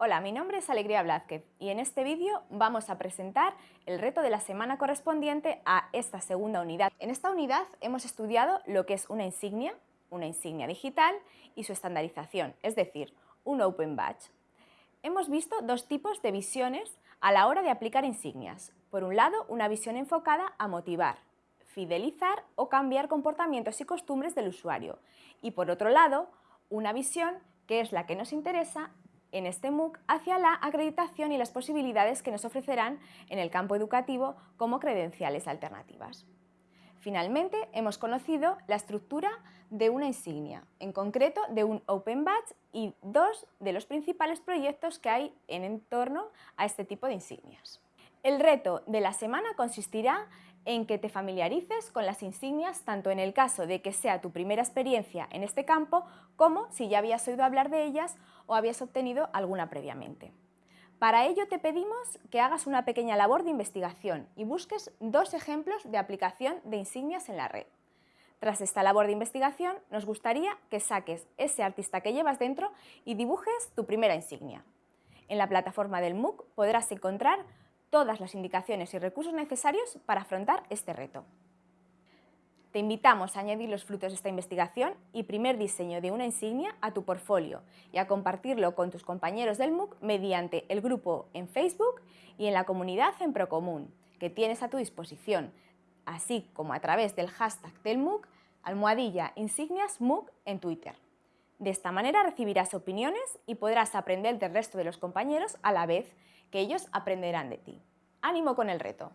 Hola, mi nombre es Alegría Blázquez y en este vídeo vamos a presentar el reto de la semana correspondiente a esta segunda unidad. En esta unidad hemos estudiado lo que es una insignia, una insignia digital y su estandarización, es decir, un Open Badge. Hemos visto dos tipos de visiones a la hora de aplicar insignias. Por un lado, una visión enfocada a motivar, fidelizar o cambiar comportamientos y costumbres del usuario. Y por otro lado, una visión que es la que nos interesa en este MOOC hacia la acreditación y las posibilidades que nos ofrecerán en el campo educativo como credenciales alternativas. Finalmente, hemos conocido la estructura de una insignia, en concreto de un Open Badge y dos de los principales proyectos que hay en torno a este tipo de insignias. El reto de la semana consistirá en que te familiarices con las insignias tanto en el caso de que sea tu primera experiencia en este campo como si ya habías oído hablar de ellas o habías obtenido alguna previamente. Para ello te pedimos que hagas una pequeña labor de investigación y busques dos ejemplos de aplicación de insignias en la red. Tras esta labor de investigación, nos gustaría que saques ese artista que llevas dentro y dibujes tu primera insignia. En la plataforma del MOOC podrás encontrar todas las indicaciones y recursos necesarios para afrontar este reto. Te invitamos a añadir los frutos de esta investigación y primer diseño de una insignia a tu portfolio y a compartirlo con tus compañeros del MOOC mediante el grupo en Facebook y en la comunidad en Procomún, que tienes a tu disposición, así como a través del hashtag del MOOC almohadilla insignias MOOC en Twitter. De esta manera recibirás opiniones y podrás aprender del resto de los compañeros a la vez que ellos aprenderán de ti. ¡Ánimo con el reto!